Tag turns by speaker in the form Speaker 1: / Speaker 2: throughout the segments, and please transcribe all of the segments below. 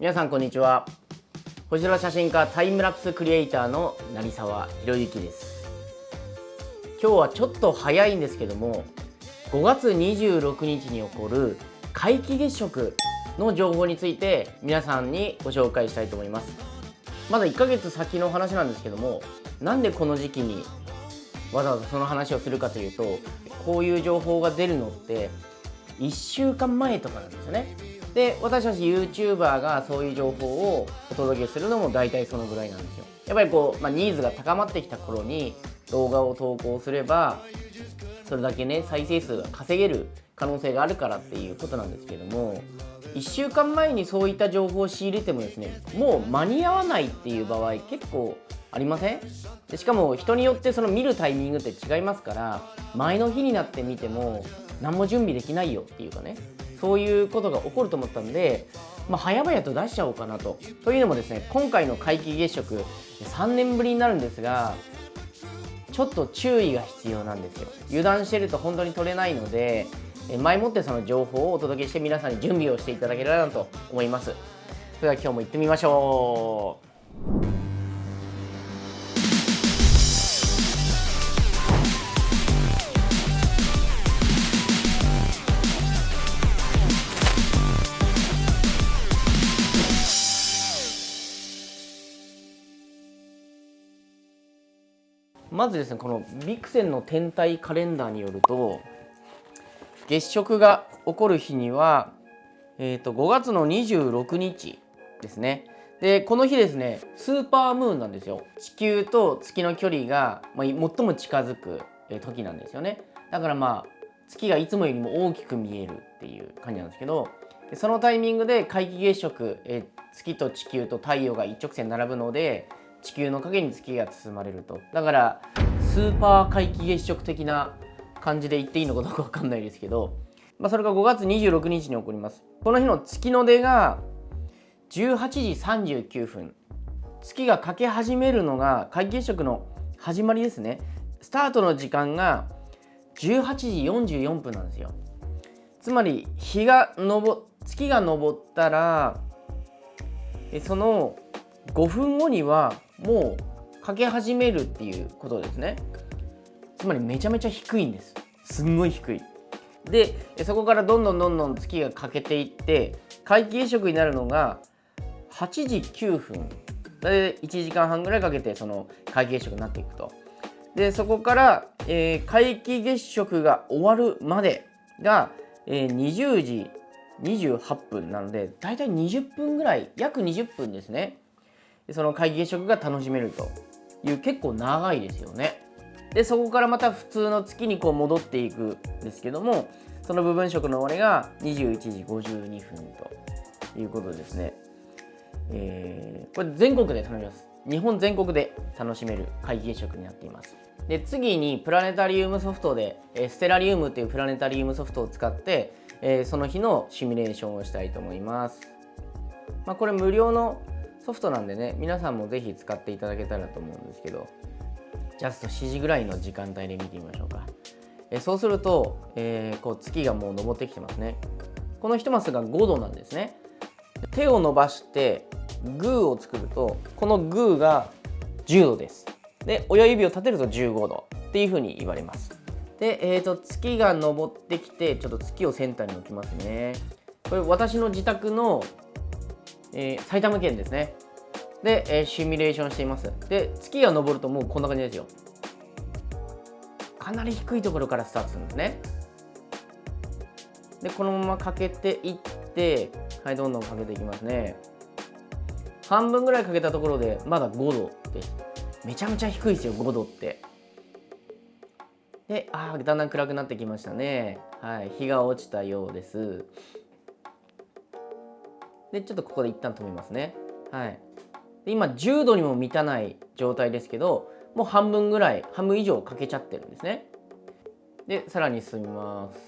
Speaker 1: 皆さんこんにちは。星空写真家タイムラプスクリエイターの成沢博之です。今日はちょっと早いんですけども5月26日に起こる皆既月食の情報について皆さんにご紹介したいと思います。まだ1ヶ月先の話なんですけどもなんでこの時期にわざわざその話をするかというとこういう情報が出るのって1週間前とかなんですよね。で私たち YouTuber がそういう情報をお届けするのも大体そのぐらいなんですよ。やっぱりこう、まあ、ニーズが高まってきた頃に動画を投稿すればそれだけね再生数が稼げる可能性があるからっていうことなんですけども1週間前にそういった情報を仕入れてもですねもう間に合わないっていう場合結構ありません？でしかも人によってその見るタイミングって違いますから前の日になって見ても何も準備できないよっていうかねそういうことが起こると思ったんで、まあ、早々と出しちゃおうかなと。というのもですね今回の皆既月食3年ぶりになるんですがちょっと注意が必要なんですよ。油断してると本当に取れないので前もってその情報をお届けして皆さんに準備をしていただければなと思います。それでは今日も行ってみましょう。まずですねこのビクセンの天体カレンダーによると月食が起こる日には、えー、と5月の26日ですね。でこの日ですねスーパームーンなんですよ。地球と月の距離が、まあ、最も近づく時なんですよね。だからまあ月がいつもよりも大きく見えるっていう感じなんですけどそのタイミングで皆既月食え月と地球と太陽が一直線並ぶので地球の影に月が包まれると。だからスーパー皆既月食的な感じで言っていいのかどうか分かんないですけど、まあ、それが5月26日に起こります。この日の月の出が18時39分。月が欠け始めるのが皆既月食の始まりですね。スタートの時間が18時44分なんですよ。つまり日が昇月が昇ったらその5分後にはもうかけ始めるっていうことですね。つまりめちゃめちゃ低いんです。すんごい低い。でそこからどんどんどんどん月が欠けていって皆既月食になるのが8時9分。で1時間半ぐらいかけてその皆既月食になっていくと。でそこから、えー、皆既月食が終わるまでが、えー、20時28分なのでだいたい20分ぐらい約20分ですね。その皆既月食が楽しめるという結構長いですよね。でそこからまた普通の月にこう戻っていくんですけどもその部分色の終わりが21時52分ということですね。えー、これ全国で頼みます。日本全国で楽しめる皆既月食になっています。で次にプラネタリウムソフトで、えステラリウムっていうプラネタリウムソフトを使って、えー、その日のシミュレーションをしたいと思います。まあ、これ無料のソフトなんでね皆さんもぜひ使っていただけたらと思うんですけどジャスト7時ぐらいの時間帯で見てみましょうか。えそうすると、えー、こう月がもう昇ってきてますね。この1マスが5度なんですね。手を伸ばしてグーを作るとこのグーが10度です。で親指を立てると15度っていうふうに言われます。で、えーと、月が昇ってきてちょっと月をセンターに置きますね。これ私の自宅のえー、埼玉県ですね。で、えー、シミュレーションしています。で、月が昇るともうこんな感じですよ。かなり低いところからスタートするんですね。で、このままかけていって、はい、どんどんかけていきますね。半分ぐらいかけたところで、まだ5度です。めちゃめちゃ低いですよ、5度って。で、ああ、だんだん暗くなってきましたね。はい、日が落ちたようです。でちょっとここで一旦止めますね。はい。で今10度にも満たない状態ですけどもう半分ぐらい半分以上かけちゃってるんですね。でさらに進みます。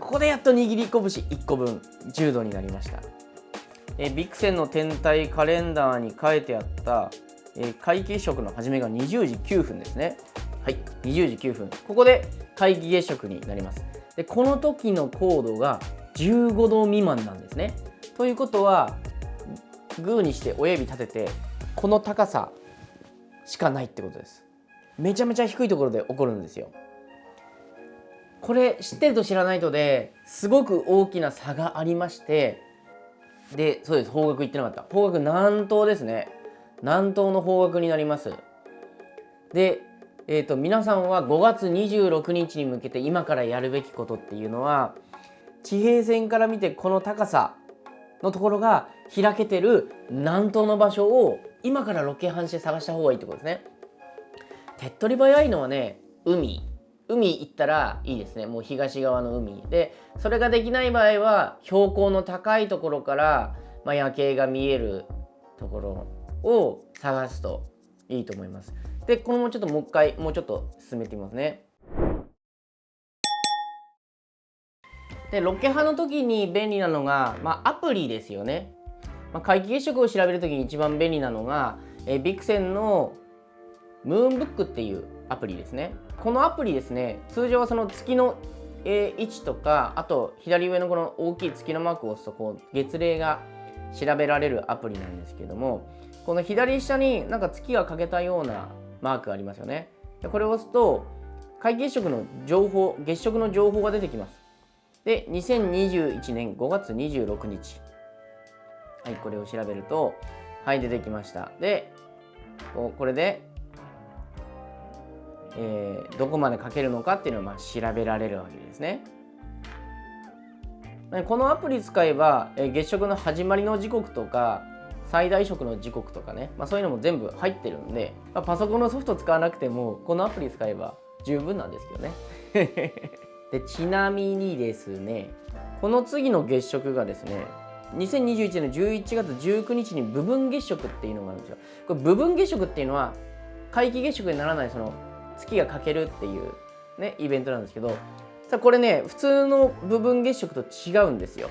Speaker 1: ここでやっと握り拳1個分10度になりました。えビクセンの天体カレンダーに書いてあったえ皆既月食の始めが20時9分ですね。はい20時9分。ここで皆既月食になります。でこの時の高度が15度未満なんですね。ということはグーにして親指立ててこの高さしかないってことです。めちゃめちゃ低いところで起こるんですよ。これ知ってると知らないとですごく大きな差がありましてでそうです方角言ってなかった。方角南東ですね。南東の方角になります。で、えーと、皆さんは5月26日に向けて今からやるべきことっていうのは地平線から見てこの高さのところが開けてる南東の場所を今からロケハンして探した方がいいってことですね。手っ取り早いのはね海。海行ったらいいですね。もう東側の海。でそれができない場合は標高の高いところから、まあ、夜景が見えるところを探すといいと思います。でこのもちょっともう一回もうちょっと進めてみますね。でロケハの時に便利なのが、まあ、アプリですよね、まあ、皆既月食を調べる時に一番便利なのが、えビクセンのムーンブックっていうアプリですね。このアプリですね通常はその月の位置とかあと左上のこの大きい月のマークを押すとこう月齢が調べられるアプリなんですけどもこの左下になんか月が欠けたようなマークありますよね。でこれを押すと皆既月食の情報月食の情報が出てきます。で2021年5月26日はいこれを調べるとはい出てきましたでこれでえー、どこまで書けるのかっていうのをまあ調べられるわけですね。このアプリ使えば、えー、月食の始まりの時刻とか最大食の時刻とかね、まあ、そういうのも全部入ってるんで、まあ、パソコンのソフト使わなくてもこのアプリ使えば十分なんですけどね。でちなみにですねこの次の月食がですね2021年11月19日に部分月食っていうのがあるんですよ。これ部分月食っていうのは皆既月食にならないその月が欠けるっていうねイベントなんですけどさこれね普通の部分月食と違うんですよ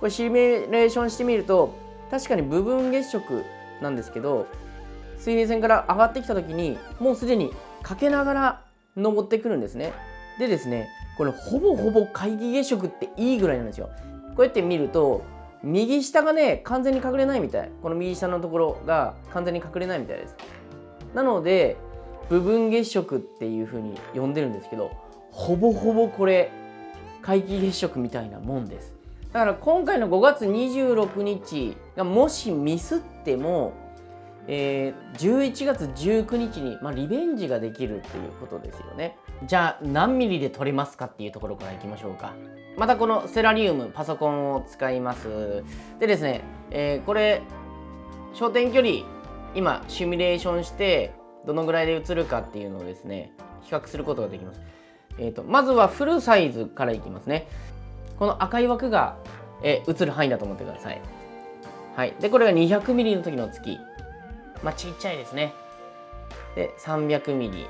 Speaker 1: これシミュレーションしてみると確かに部分月食なんですけど水平線から上がってきた時にもうすでにかけながら登ってくるんですねでですねこれほぼほぼ皆既月食っていいぐらいなんですよ。こうやって見ると右下がね完全に隠れないみたい。この右下のところが完全に隠れないみたいです。なので部分月食っていう風に呼んでるんですけどほぼほぼこれ皆既月食みたいなもんです。だから今回の5月26日がもしミスっても、えー、11月19日に、まあ、リベンジができるっていうことですよね。じゃあ何ミリで撮れますかっていうところからいきましょうか。またこのセラリウムパソコンを使います。でですね、えー、これ焦点距離今シミュレーションしてどのぐらいで映るかっていうのをですね比較することができます、えーと、まずはフルサイズからいきますね。この赤い枠が、え映る範囲だと思ってください。はい。でこれが 200mm の時の月。まあちっちゃいですね。で 300mm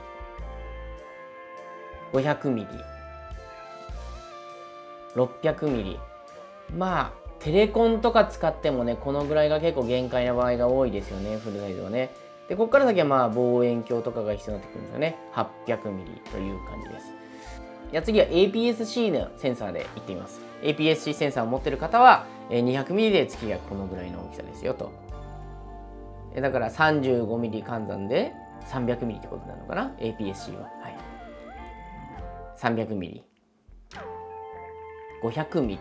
Speaker 1: 500mm 600mm まあテレコンとか使ってもねこのぐらいが結構限界な場合が多いですよねフルサイズはね。でここから先はまあ望遠鏡とかが必要になってくるんですよね。800mm という感じです。じゃ次は APS-C のセンサーでいってみます。APS-C センサーを持ってる方は 200mm で月がこのぐらいの大きさですよと。だから 35mm 換算で 300mm ってことなのかな？APS-C ははい 300mm 500mm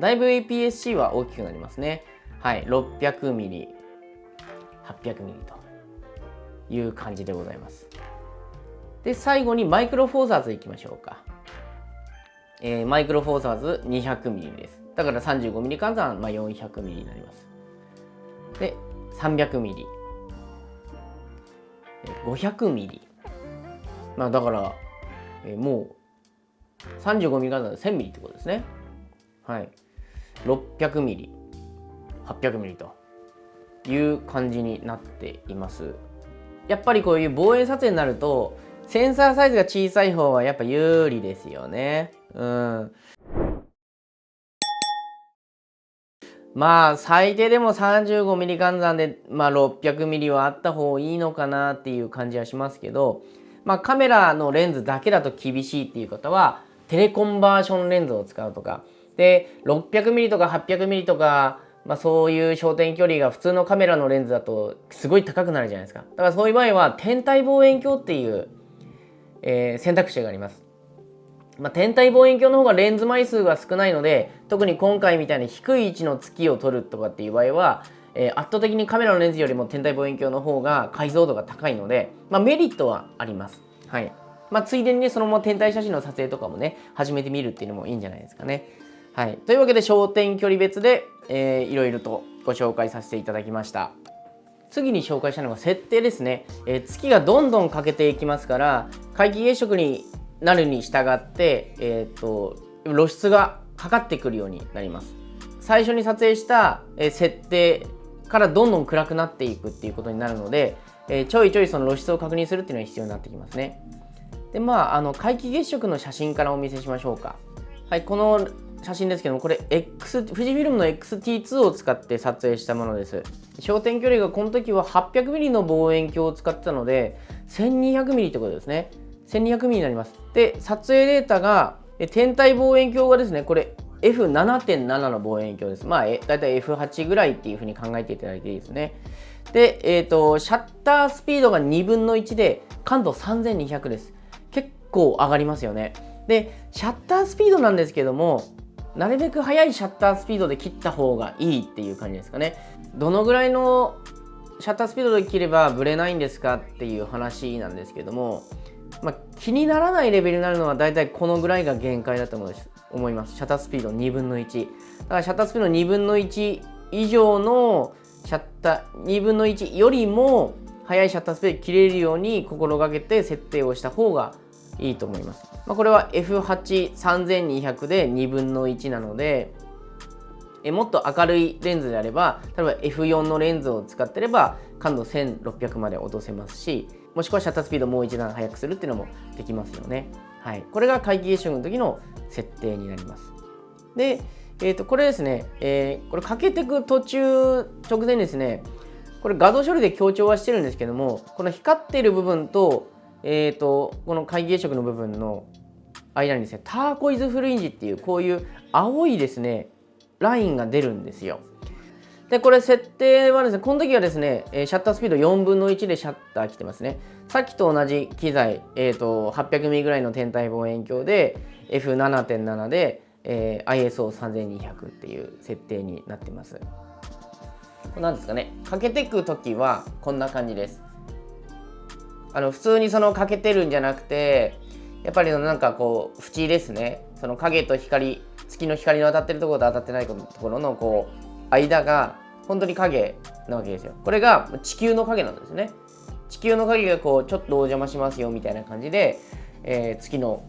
Speaker 1: だいぶ APS-C は大きくなりますねはい 600mm 800mm という感じでございます。で、最後にマイクロフォーザーズいきましょうか。えー、マイクロフォーザーズ 200mm です。だから 35mm 換算、まあ、400mm になります。で、300mm。500mm。まあだから、えー、もう 35mm 換算で 1000mm ってことですね。はい。600mm、800mm という感じになっています。やっぱりこういう望遠撮影になるとセンサーサイズが小さい方はやっぱ有利ですよね。うん。まあ最低でも 35mm 換算で、まあ、600mm はあった方がいいのかなっていう感じはしますけど、まあ、カメラのレンズだけだと厳しいっていう方はテレコンバーションレンズを使うとか。で 600mm とか 800mm とかまあ、そういう焦点距離が普通のカメラのレンズだとすごい高くなるじゃないですか。だからそういう場合は天体望遠鏡っていう、えー、選択肢があります。まあ、天体望遠鏡の方がレンズ枚数が少ないので特に今回みたいに低い位置の月を撮るとかっていう場合は、えー、圧倒的にカメラのレンズよりも天体望遠鏡の方が解像度が高いので、まあ、メリットはあります。はいまあ、ついでにねそのまま天体写真の撮影とかもね始めてみるっていうのもいいんじゃないですかね。はい、というわけで焦点距離別で、えー、いろいろとご紹介させていただきました。次に紹介したのが設定ですね、えー、月がどんどん欠けていきますから皆既月食になるに従って、えーと、露出がかかってくるようになります。最初に撮影した、え設定からどんどん暗くなっていくっていうことになるので、えー、ちょいちょいその露出を確認するっていうのが必要になってきますね。でまああの皆既月食の写真からお見せしましょうか。はいこの写真ですけどもこれ X 富士フィルムの XT2 を使って撮影したものです。焦点距離がこの時は 800mm の望遠鏡を使ってたので 1200mm ってことですね。1200mm になります。で、撮影データが、天体望遠鏡がですね、これ F7.7 の望遠鏡です。まあ、だいたい F8 ぐらいっていうふうに考えていただいていいですね。で、えっ、ー、と、シャッタースピードが2分の1で、感度3200です。結構上がりますよね。で、シャッタースピードなんですけども、なるべく速いシャッタースピードで切った方がいいっていう感じですかね。どのぐらいのシャッタースピードで切ればブレないんですかっていう話なんですけども、まあ、気にならないレベルになるのはだいたいこのぐらいが限界だと思います。シャッタースピード2分の1。だからシャッタースピード2分の1以上のシャッター、2分の1よりも速いシャッタースピード切れるように心がけて設定をした方がいいと思います。まあ、これは F83200 で2分の1なので、えもっと明るいレンズであれば、例えば F4 のレンズを使ってれば感度1600まで落とせますし、もしくはシャッタースピードもう一段速くするっていうのもできますよね。はい。これが皆既月食の時の設定になります。で、え、ー、と、これですね、えー、これかけていく途中、直前ですね、これ画像処理で強調はしてるんですけども、この光っている部分と、え、ー、と、この皆既月食の部分の間にですね、ターコイズフリンジっていう、こういう青いですね、ラインが出るんですよ。で、これ設定はですね、この時はですね、シャッタースピード4分の1でシャッター来てますね。さっきと同じ機材、えーと、800mm ぐらいの天体望遠鏡で F7.7 で、えー、ISO3200 っていう設定になってます。何ですかね、かけていく時はこんな感じです。あの普通にそのかけてるんじゃなくて、やっぱりなんかこう縁ですね、その影と光、月の光の当たってるところと当たってないところのこう間が本当に影なわけですよ。これが地球の影なんですね。地球の影がこうちょっとお邪魔しますよみたいな感じで、えー、月の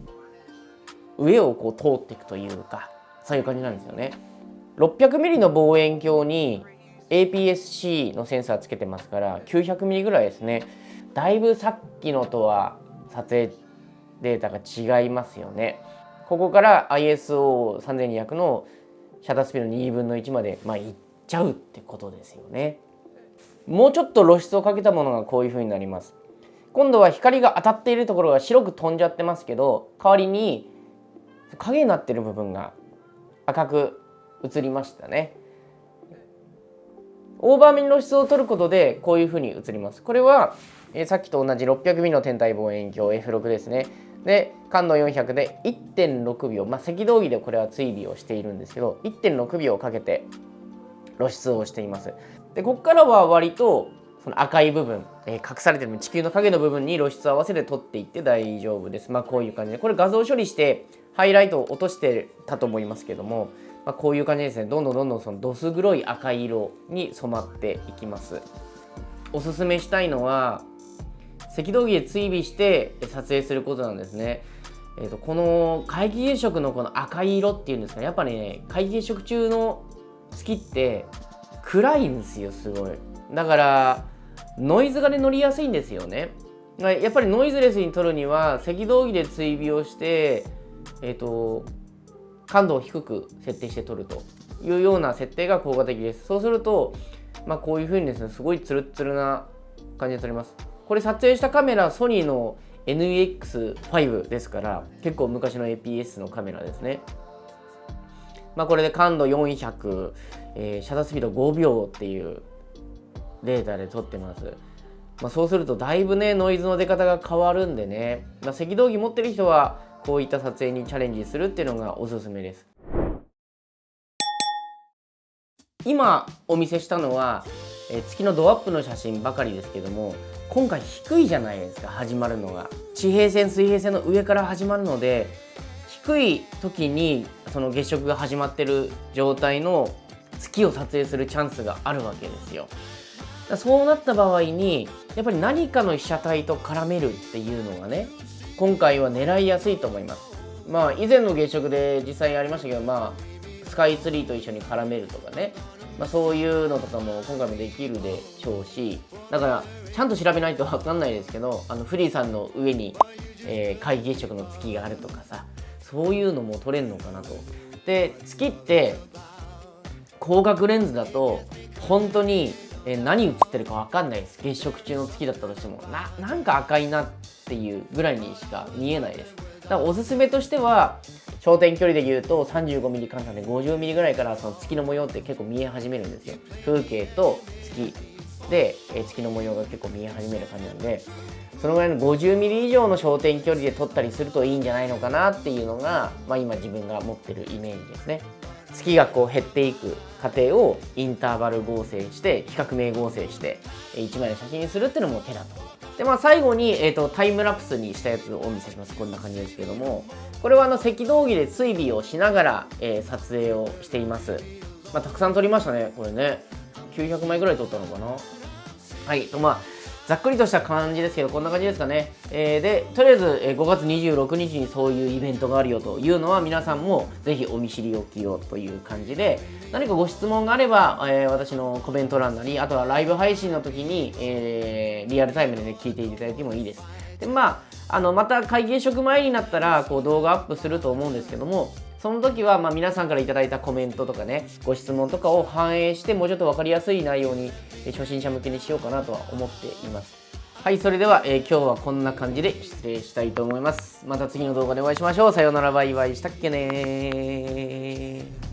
Speaker 1: 上をこう通っていくというかそういう感じなんですよね。600mm の望遠鏡に APS-C のセンサーつけてますから 900mm ぐらいですね。だいぶさっきのとは撮影データが違いますよね。ここから ISO3200 のシャッタースピード2分の1まで、まあ、いっちゃうってことですよね。もうちょっと露出をかけたものがこういう風になります。今度は光が当たっているところが白く飛んじゃってますけど代わりに影になってる部分が赤く映りましたね。オーバーミン露出を取ることでこういう風に映ります。これは、えー、さっきと同じ 600mm の天体望遠鏡 F6 ですね。で感度400で1.6秒、まあ、赤道儀でこれは追尾をしているんですけど1.6秒かけて露出をしています。でここからは割とその赤い部分、えー、隠されてる地球の影の部分に露出を合わせて取っていって大丈夫です。まあこういう感じで。これ画像処理してハイライトを落としてたと思いますけども、まあ、こういう感じですね。どんどんどんどんそのどす黒い赤色に染まっていきます。おすすめしたいのは赤道儀で追尾して撮影することなんですね。えーと、この皆既月食のこの赤い色っていうんですかね。やっぱりね皆既月食中の月って暗いんですよすごい。だからノイズがね乗りやすいんですよね。やっぱりノイズレスに撮るには赤道儀で追尾をしてえっ、ー、と感度を低く設定して撮るというような設定が効果的です。そうするとまあこういう風にですねすごいツルッツルな感じで撮れます。これ撮影したカメラソニーの NEX5 ですから結構昔の APS のカメラですね。まあ、これで感度400、えー、シャッタースピード5秒っていうデータで撮ってます。まあ、そうするとだいぶねノイズの出方が変わるんでね、まあ、赤道儀持ってる人はこういった撮影にチャレンジするっていうのがおすすめです今お見せしたのは、え月のドアップの写真ばかりですけども今回低いじゃないですか始まるのが。地平線水平線の上から始まるので低い時にその月食が始まってる状態の月を撮影するチャンスがあるわけですよ。そうなった場合にやっぱり何かの被写体と絡めるっていうのがね今回は狙いやすいと思います。まあ以前の月食で実際ありましたけどまあスカイツリーと一緒に絡めるとかね。まあ、そういうのとかも今回もできるでしょうしだからちゃんと調べないと分かんないですけどあのフリーさんの上に、えー、皆既月食の月があるとかさそういうのも撮れるのかなと。で月って広角レンズだと本当にえ何映ってるか分かんないです。月食中の月だったとしても。ななんか赤いなっていうぐらいにしか見えないです。だからおすすめとしては焦点距離で言うと 35mm 換算で 50mm ぐらいからその月の模様って結構見え始めるんですよ風景と月で、月の模様が結構見え始める感じなんでそのぐらいの 50mm 以上の焦点距離で撮ったりするといいんじゃないのかなっていうのが、まあ、今自分が持ってるイメージですね月がこう減っていく過程をインターバル合成して比較名合成して1枚の写真にするっていうのも手だと。でまあ最後に、えーと、タイムラプスにしたやつをお見せします。こんな感じですけども。これはあの赤道儀で追尾をしながら、えー、撮影をしています、まあ、たくさん撮りましたねこれね。900枚ぐらい撮ったのかな。はいとまあざっくりとした感じですけど、こんな感じですかね。えー、で、とりあえず、え5月26日にそういうイベントがあるよというのは、皆さんもぜひお見知りおきよという感じで、何かご質問があれば、えー、私のコメント欄なり、あとはライブ配信の時に、えー、リアルタイムで、ね、聞いていただいてもいいです。で、まあ、あの、また会議職前になったら、こう動画アップすると思うんですけども、その時はま皆さんから頂いたコメントとかね、ご質問とかを反映して、もうちょっと分かりやすい内容に、初心者向けにしようかなとは思っています。はい、それでは、えー、今日はこんな感じで失礼したいと思います。また次の動画でお会いしましょう。さようなら、バイバイしたっけね